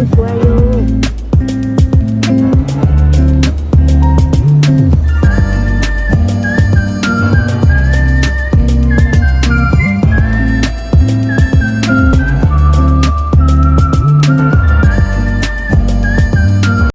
gusto sa'yo